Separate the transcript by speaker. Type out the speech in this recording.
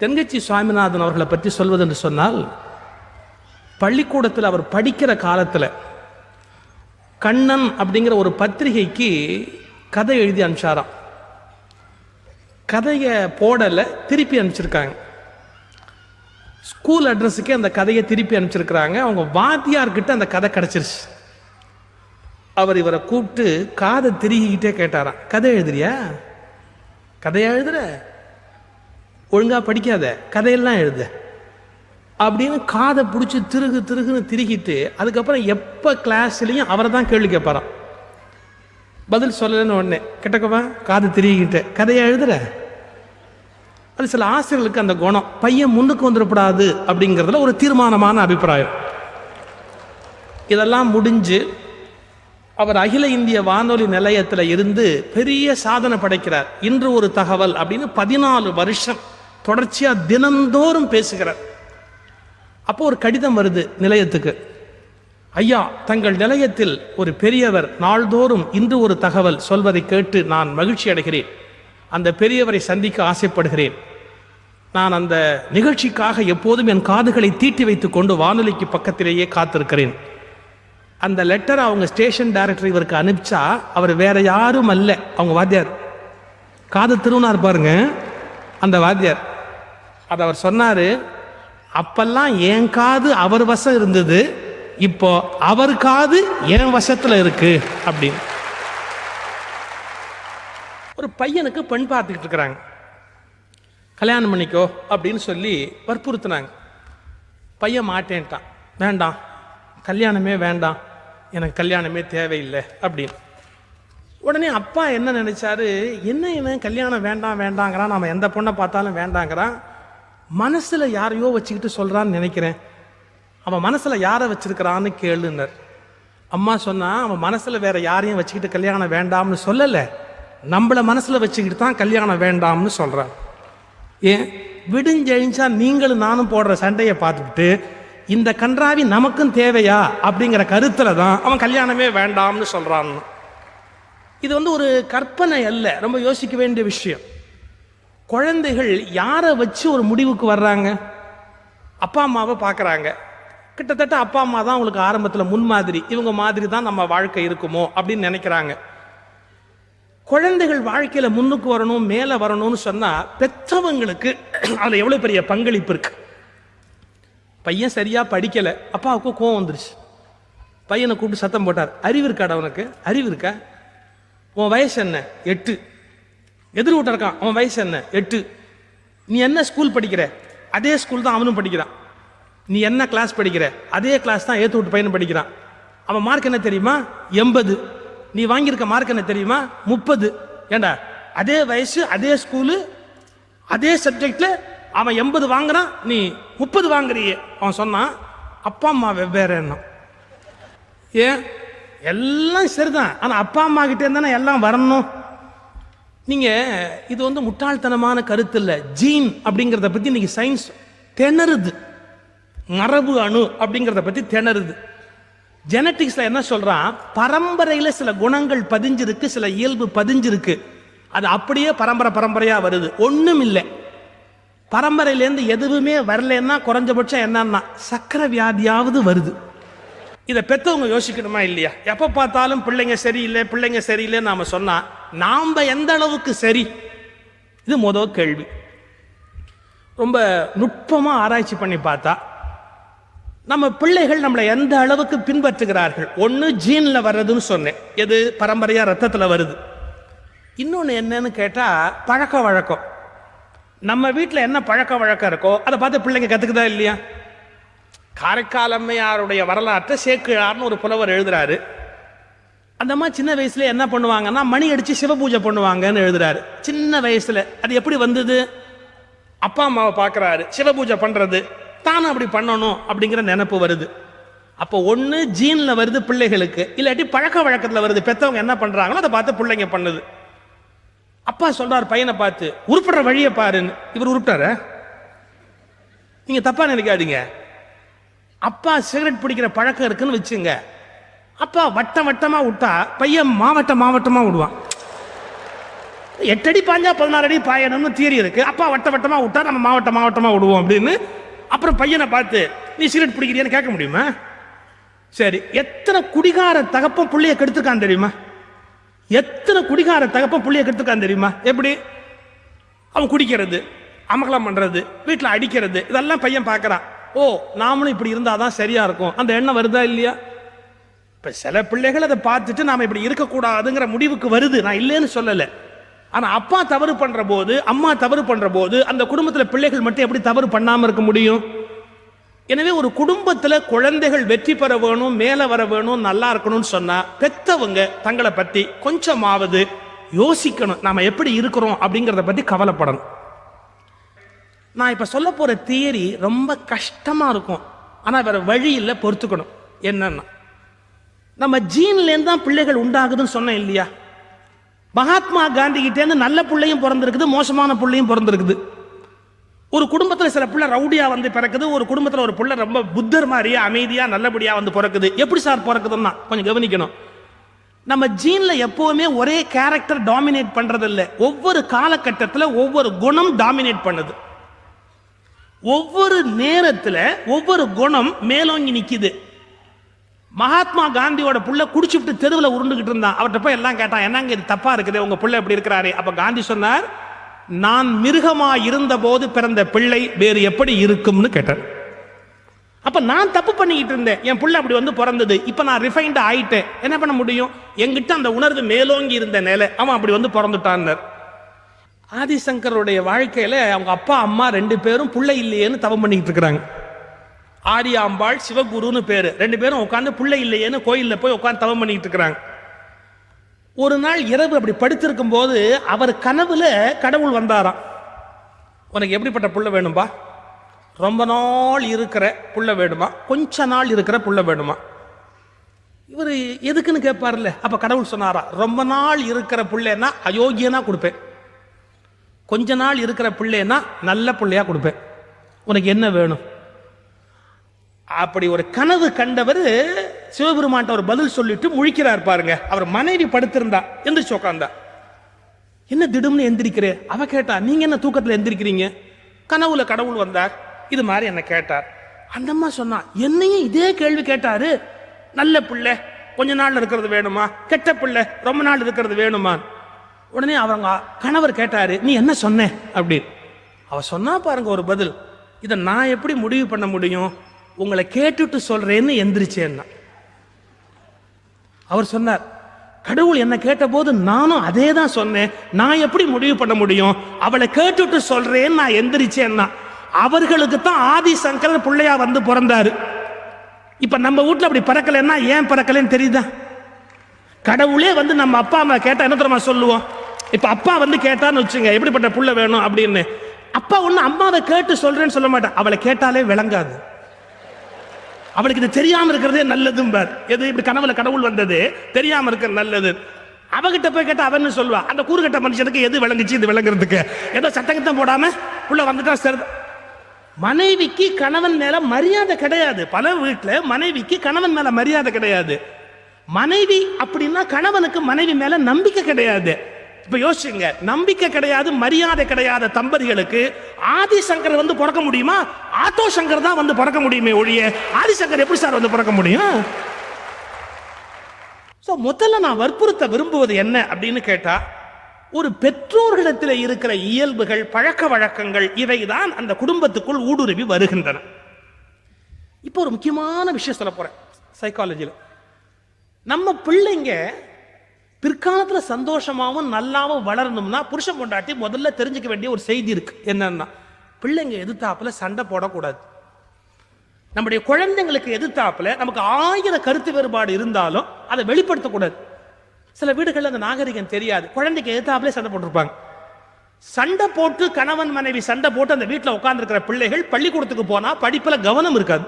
Speaker 1: தென்கட்சி சுவாமிநாதன் அவர்களை பற்றி சொல்வதென்று சொன்னால் பள்ளிக்கூடத்தில் அவர் படிக்கிற காலத்தில் கண்ணன் அப்படிங்கிற ஒரு பத்திரிகைக்கு கதை எழுதி அனுப்பிச்சாராம். கதையை போடலை திருப்பி அனுப்பிச்சிருக்காங்க. ஸ்கூல் அட்ரஸுக்கே அந்த கதையை திருப்பி அனுப்பிச்சிருக்கிறாங்க. அவங்க வாத்தியார்கிட்ட அந்த கதை கிடச்சிருச்சு. அவர் இவரை கூப்பிட்டு காதை திருகிக்கிட்டே கேட்டாராம். கதை எழுதுறியா? கதையா எழுதுற? ஒழுங்கா படிக்காத கதையெல்லாம் எழுத. அப்படின்னு காதை பிடிச்சி திருகு திருகுன்னு திருகிட்டு அதுக்கப்புறம் எப்போ கிளாஸ்லேயும் அவரை தான் கேள்வி கேட்பாராம். பதில் சொல்லலைன்னு உடனே கிட்டக்கவா காது திருகிக்கிட்டு கதையை எழுதுற? அது சில ஆசிரியர்களுக்கு அந்த குணம். பையன் முன்னுக்கு வந்துடக்கூடாது அப்படிங்கிறதுல ஒரு தீர்மானமான அபிப்பிராயம். இதெல்லாம் முடிஞ்சு அவர் அகில இந்திய வானொலி நிலையத்தில் இருந்து பெரிய சாதனை படைக்கிறார். இன்று ஒரு தகவல் அப்படின்னு பதினாலு வருஷம் தொடர்ச்சியாக தினந்தோறும் பேசுகிறார். அப்போ ஒரு கடிதம் வருது நிலையத்துக்கு. ஐயா தங்கள் நிலையத்தில் ஒரு பெரியவர் நாள்தோறும் இன்று ஒரு தகவல் சொல்வதை கேட்டு நான் மகிழ்ச்சி அடைகிறேன். அந்த பெரியவரை சந்திக்க ஆசைப்படுகிறேன். நான் அந்த நிகழ்ச்சிக்காக எப்போதும் என் காதுகளை தீட்டி வைத்துக் கொண்டு வானொலிக்கு பக்கத்திலேயே காத்திருக்கிறேன். அந்த லெட்டரை அவங்க ஸ்டேஷன் டைரக்டர் இவருக்கு அனுப்பிச்சா அவர் வேற யாரும் அல்ல. அவங்க வாத்தியார். காது திருவினார் பாருங்க. அந்த வாத்தியார். அதை அவர் சொன்னார் அப்பெல்லாம் என் காது அவர் வசம் இருந்தது இப்போ அவர் காது என் வசத்தில் இருக்கு அப்படின்னு. ஒரு பையனுக்கு பெண் பார்த்துக்கிட்டு இருக்கிறாங்க. கல்யாணம் பண்ணிக்கோ அப்படின்னு சொல்லி வற்புறுத்தினாங்க. பையன் மாட்டேன்ட்டான். வேண்டாம் கல்யாணமே வேண்டாம் எனக்கு கல்யாணமே தேவையில்லை அப்படின்னு. உடனே அப்பா என்ன நினைச்சாரு என்ன என்ன கல்யாணம் வேண்டாம் வேண்டாங்கிறான் நம்ம எந்த பொண்ணை பார்த்தாலும் வேண்டாங்கிறான் மனசில் யாரையோ வச்சுக்கிட்டு சொல்கிறான்னு நினைக்கிறேன். அவன் மனசில் யாரை வச்சுருக்கிறான்னு கேளுனர் அம்மா சொன்னால் அவன் மனசில் வேறு யாரையும் வச்சுக்கிட்டு கல்யாணம் வேண்டாம்னு சொல்லலை. நம்மள மனசில் வச்சுக்கிட்டு தான் கல்யாணம் வேண்டாம்னு சொல்கிறான் ஏன்? விடுஞ்செழிஞ்சா நீங்களும் நானும் போடுற சண்டையை பார்த்துக்கிட்டு இந்த கன்றாவி நமக்கும் தேவையா? அப்படிங்கிற கருத்தில் தான் அவன் கல்யாணமே வேண்டாம்னு சொல்கிறான்னு இது வந்து ஒரு கற்பனை அல்ல. ரொம்ப யோசிக்க வேண்டிய விஷயம். குழந்தைகள் யாரை வச்சு ஒரு முடிவுக்கு வர்றாங்க? அப்பா அம்மாவை பார்க்குறாங்க. கிட்டத்தட்ட அப்பா அம்மா தான் அவங்களுக்கு ஆரம்பத்தில் முன்மாதிரி இவங்க மாதிரி தான் நம்ம வாழ்க்கை இருக்குமோ அப்படின்னு நினைக்கிறாங்க. குழந்தைகள் வாழ்க்கையில் முன்னுக்கு வரணும் மேலே வரணும்னு சொன்னால் பெற்றவங்களுக்கு அதில் எவ்வளோ பெரிய பங்களிப்பு இருக்கு? பையன் சரியாக படிக்கலை அப்பாவுக்கு கோவம் வந்துருச்சு. பையனை கூப்பிட்டு சத்தம் போட்டார். அறிவு இருக்காடா உனக்கு? அறிவு இருக்கா? உன் வயசு என்ன? எட்டு. எதிர் வீட்டில் இருக்கான். அவன் வயசு என்ன? எட்டு. நீ என்ன ஸ்கூல் படிக்கிற? அதே ஸ்கூல் தான் அவனும் படிக்கிறான். நீ என்ன கிளாஸ் படிக்கிற? அதே கிளாஸ் தான் ஏத்து விட்டு பையனும் படிக்கிறான். அவன் மார்க் என்ன தெரியுமா? எண்பது. நீ வாங்கியிருக்க மார்க் என்ன தெரியுமா? முப்பது. ஏண்டா? அதே வயசு அதே ஸ்கூலு அதே சப்ஜெக்டில் அவன் எண்பது வாங்குறான் நீ முப்பது வாங்குறியே. அவன் சொன்னான் அப்பா அம்மா வெவ்வேறு எண்ணம் ஏன்? எல்லாம் சரிதான். ஆனால் அப்பா அம்மா கிட்டே இருந்தானே எல்லாம் வரணும்? நீங்கள் இது வந்து முட்டாள்தனமான கருத்து இல்லை ஜீன் அப்படிங்கிறத பற்றி இன்றைக்கி சயின்ஸ் திணறுது. மரபு அணு அப்படிங்கிறத பற்றி திணறுது. ஜெனட்டிக்ஸில் என்ன சொல்கிறான் பரம்பரையில் சில குணங்கள் பதிஞ்சிருக்கு சில இயல்பு பதிஞ்சிருக்கு. அது அப்படியே பரம்பரை பரம்பரையாக வருது. ஒன்றும் இல்லை. பரம்பரையிலேருந்து எதுவுமே வரலன்னா குறைஞ்சபட்சம் என்னன்னா சக்கரை வியாதியாவது வருது. இதை பெற்றவங்க யோசிக்கணுமா இல்லையா? எப்போ பார்த்தாலும் பிள்ளைங்க சரியில்லை பிள்ளைங்க சரியில்லைன்னு நாம் சொன்னால் நாம் எந்த அளவுக்கு சரி? இது முதல் கேள்வி. ரொம்ப நுட்பமாக ஆராய்ச்சி பண்ணி பார்த்தா நம்ம பிள்ளைகள் நம்மளை எந்த அளவுக்கு பின்பற்றுகிறார்கள்? ஒன்று ஜீனில் வர்றதுன்னு சொன்னேன். எது? பரம்பரையாக ரத்தத்தில் வருது. இன்னொன்று என்னன்னு கேட்டால் பழக்க வழக்கம். நம்ம வீட்டில் என்ன பழக்க வழக்கம் இருக்கோ அதை பார்த்து பிள்ளைங்க கற்றுக்குதா இல்லையா? காரைக்கால் அம்மையாருடைய வரலாற்றை சேக்கிழார்னு ஒரு புலவர் எழுதுறாரு. அந்த சின்ன வயசுல என்ன பண்ணுவாங்கன்னா மணி அடிச்சு சிவபூஜை பண்ணுவாங்கன்னு எழுதுறாரு. சின்ன வயசுல. அது எப்படி வந்தது? அப்பா அம்மாவை பார்க்குறாரு. சிவபூஜை பண்றது. தானும் அப்படி பண்ணணும் அப்படிங்கிற நினப்பு வருது. அப்போ ஒன்று ஜீனில் வருது பிள்ளைகளுக்கு. இல்லாட்டி பழக்க வழக்கத்தில் வருது. பெற்றவங்க என்ன பண்ணுறாங்களோ அதை பார்த்து பிள்ளைங்க பண்ணுது. அப்பா சொல்றார் பையனை பார்த்து உருப்படுற வழியை பாருன்னு. இவர் உருப்பிட்டார? நீங்க தப்பா நினைக்காதீங்க. அப்பா சிகரெட் பிடிக்கிற பழக்கம் இருக்குன்னு வச்சுங்க. அப்பா வட்டம் வட்டமாக விட்டா பையன் மாவட்டம் மாவட்டமாக விடுவான் எட்டடி பாஞ்சா பதினாறு அடி பாயணும்னு தியரி இருக்கு. அப்பா வட்ட வட்டமாக விட்டா நம்ம மாவட்டம் மாவட்டமாக விடுவோம் அப்படின்னு அப்புறம் பையனை பார்த்து நீ சிகரெட் பிடிக்கிறியான்னு கேட்க முடியுமா? சரி எத்தனை குடிகார தகப்பம் பிள்ளைய கெடுத்துருக்கான் தெரியுமா? எத்தனை குடிகார தகப்பம் பிள்ளைய கெடுத்துருக்கான் தெரியுமா? எப்படி? அவன் குடிக்கிறது அமகலம் பண்ணுறது வீட்டில் அடிக்கிறது இதெல்லாம் பையன் பார்க்குறான். ஓ நாமளும் இப்படி இருந்தால் தான் சரியாக இருக்கும். அந்த எண்ணம் வருதா இல்லையா? இப்போ சில பிள்ளைகள் அதை பார்த்துட்டு நாம் இப்படி இருக்கக்கூடாதுங்கிற முடிவுக்கு வருது. நான் இல்லைன்னு சொல்லலை. ஆனால் அப்பா தவறு பண்ணுற போது அம்மா தவறு பண்ணுற போது அந்த குடும்பத்தில் பிள்ளைகள் மட்டும் எப்படி தவறு பண்ணாமல் இருக்க முடியும்? எனவே ஒரு குடும்பத்தில் குழந்தைகள் வெற்றி பெற வேணும் மேலே வர வேணும் நல்லா இருக்கணும்னு சொன்னால் பெத்தவங்க தங்களை பற்றி கொஞ்சமாவது யோசிக்கணும். நாம் எப்படி இருக்கிறோம் அப்படிங்கிறத பற்றி கவலைப்படணும். நான் இப்போ சொல்ல போகிற தியரி ரொம்ப கஷ்டமாக இருக்கும். ஆனால் வேற வழி இல்லை பொறுத்துக்கணும். என்னன்னா நம்ம ஜீன்லேருந்து தான் பிள்ளைகள் உண்டாகுதுன்னு சொன்னேன் இல்லையா? மகாத்மா காந்தி கிட்டேருந்து நல்ல பிள்ளையும் பிறந்திருக்குது மோசமான பிள்ளையும் பிறந்திருக்குது. ஒரு குடும்பத்தில் சில பிள்ளை ரவுடியாக வந்து பிறக்குது ஒரு குடும்பத்தில் ஒரு பிள்ளை ரொம்ப புத்தர் மாதிரியா அமைதியாக நல்லபடியாக வந்து பிறக்குது. எப்படி சார் பிறக்குதுன்னா கொஞ்சம் கவனிக்கணும். நம்ம ஜீனில் எப்போவுமே ஒரே கேரக்டர் டாமினேட் பண்ணுறது இல்லை ஒவ்வொரு காலகட்டத்தில் ஒவ்வொரு குணம் டாமினேட் பண்ணுது. ஒவ்வொரு நேரத்தில் ஒவ்வொரு குணம் மேலோங்கி நிற்கிது மகாத்மா காந்தியோட புள்ள குடிச்சுட்டு தெருவில் உருண்டுகிட்டு இருந்தான். அவர்கிட்ட போய் எல்லாம் கேட்டான் என்னங்க இது தப்பா இருக்குது? உங்க புள்ள எப்படி இருக்கிறாரு? அப்ப காந்தி சொன்னார் நான் மிருகமா இருந்த போது பிறந்த பிள்ளை வேறு எப்படி இருக்கும்னு கேட்டார். அப்ப நான் தப்பு பண்ணிக்கிட்டு இருந்தேன். என் புள்ள அப்படி வந்து பிறந்தது. இப்ப நான் ரிஃபைண்ட் ஆயிட்டேன். என்ன பண்ண முடியும்? என்கிட்ட அந்த உணர்வு மேலோங்கி இருந்த நிலை அவன் அப்படி வந்து பிறந்துட்டான் ஆதிசங்கருடைய வாழ்க்கையில அவங்க அப்பா அம்மா ரெண்டு பேரும் புள்ள இல்லையேன்னு தவம் பண்ணிக்கிட்டு இருக்கிறாங்க. ஆரியாம்பாள் சிவகுருன்னு பேர். ரெண்டு பேரும் உட்காந்து பிள்ளை இல்லையேன்னு கோயிலில் போய் உட்காந்து தவம் பண்ணிட்டு இருக்கிறாங்க. ஒரு நாள் இரவு அப்படி படுத்திருக்கும் போது அவர் கனவுல கடவுள் வந்தாராம். உனக்கு எப்படிப்பட்ட புள்ள வேணும்பா? ரொம்ப நாள் இருக்கிற புள்ள வேணுமா? கொஞ்ச நாள் இருக்கிற புள்ள வேணுமா? இவர் எதுக்குன்னு கேட்பார்ல அப்ப கடவுள் சொன்னாரா ரொம்ப நாள் இருக்கிற பிள்ளைன்னா அயோக்கியனா கொடுப்பேன். கொஞ்ச நாள் இருக்கிற பிள்ளைன்னா நல்ல பிள்ளையா கொடுப்பேன். உனக்கு என்ன வேணும்? அப்படி ஒரு கனவு கண்டவர் சிவபெருமான்ட்ட ஒரு பதில் சொல்லிட்டு முழிக்கிறார் பாருங்க. அவர் மனைவி படுத்திருந்தா எந்திரிச்சு உட்காந்தா என்ன திடும்னு எந்திரிக்கிறே? அவ கேட்டா நீங்க என்ன தூக்கத்துல எந்திரிக்கிறீங்க? கனவுல கடவுள் வந்தார். இது மாதிரி என்ன கேட்டார். அந்த அம்மா சொன்னா என்னையும் இதே கேள்வி கேட்டாரு. நல்ல பிள்ளை கொஞ்ச நாள் இருக்கிறது வேணுமா? கெட்ட பிள்ளை ரொம்ப நாள் இருக்கிறது வேணுமா? உடனே அவங்க கணவர் கேட்டாரு நீ என்ன சொன்ன? அப்படின்னு. அவ சொன்னா பாருங்க ஒரு பதில் இதை நான் எப்படி முடிவு பண்ண முடியும்? உங்களை கேட்டுட்டு சொல்றேன்னு எந்திரிச்சேன்னா. அவர் சொன்னார் கடவுள் என்ன கேட்டபோது நானும் அதே தான் சொன்னேன். நான் எப்படி முடிவு பண்ண முடியும்? அவளை கேட்டுட்டு சொல்றேன்னு நான் எந்திரிச்சேன்னா. அவர்களுக்கு தான் ஆதிசங்கரர் பிள்ளையா வந்து பிறந்தாரு. இப்ப நம்ம வீட்ல அப்படி பறக்கலைன்னா ஏன் பறக்கலன்னு தெரியுதா? கடவுளே வந்து நம்ம அப்பா அம்மா கேட்டா என்ன தெரியுமா சொல்லுவோம்? இப்ப அப்பா வந்து கேட்டான்னு வச்சுங்க எப்படிப்பட்ட புள்ள வேணும் அப்படின்னு. அப்பா ஒண்ணு அம்மாவை கேட்டு சொல்றேன்னு சொல்ல மாட்டேன் அவளை கேட்டாலே விளங்காது. அவளுக்கு இது தெரியாம இருக்கிறதே நல்லதும்பார் எது இப்படி கனவுல கடவுள் வந்தது? தெரியாம இருக்கிற நல்லது. அவகிட்ட போய் கேட்டா அவன்னு சொல்லுவா? அந்த கூறுகட்ட மனுஷனுக்கு எது விளங்குச்சு இது விளங்குறதுக்கு? ஏதோ சட்டங்கத்தம் போடாம உள்ள வந்துட்டா சரி. மனைவிக்கு கணவன் மேல மரியாதை கிடையாது. பல வீட்டுல மனைவிக்கு கணவன் மேல மரியாதை கிடையாது. மனைவி அப்படின்னா கணவனுக்கு மனைவி மேல நம்பிக்கை கிடையாது. இப்ப யோசிச்சுங்க நம்பிக்கை கிடையாது மரியாதை கிடையாத தம்பதிகளுக்கு ஆதிசங்கர் வந்து பிறக்க முடியுமா? ஆட்டோ சங்கர் தான் வந்து பிறக்க முடியுமே ஒழிய ஆதிசங்கர் எப்படி சார் வந்து பிறக்க முடியும்? ஸோ முதல்ல நான் வற்புறுத்த விரும்புவது என்ன அப்படின்னு கேட்டா ஒரு பெற்றோர்களிடத்தில் இருக்கிற இயல்புகள் பழக்க வழக்கங்கள் இவைதான் அந்த குடும்பத்துக்குள் ஊடுருவி வருகின்றன. இப்போ ஒரு முக்கியமான விஷயம் சொல்ல போறேன் சைக்காலஜியில் நம்ம பிள்ளைங்க பிற்காலத்தில் சந்தோஷமாகவும் நல்லாவும் வளரணும்னா புருஷன் பொண்டாட்டி முதல்ல தெரிஞ்சுக்க வேண்டிய ஒரு செய்தி இருக்கு. என்னன்னா பிள்ளைங்க எதிர்த்தாப்புல சண்டை போடக்கூடாது. நம்முடைய குழந்தைங்களுக்கு எதிர்த்தாப்புல நமக்கு ஆயிரம் கருத்து வேறுபாடு இருந்தாலும் அதை வெளிப்படுத்தக்கூடாது. சில வீடுகளில் அந்த நாகரிகம் தெரியாது. குழந்தைக்கு எதிர்த்தாப்புல சண்டை போட்டிருப்பாங்க. சண்டை போட்டு கணவன் மனைவி சண்டை போட்டு அந்த வீட்டில் உட்காந்துருக்கிற பிள்ளைகள் பள்ளிக்கூடத்துக்கு போனால் படிப்பில் கவனம் இருக்காது.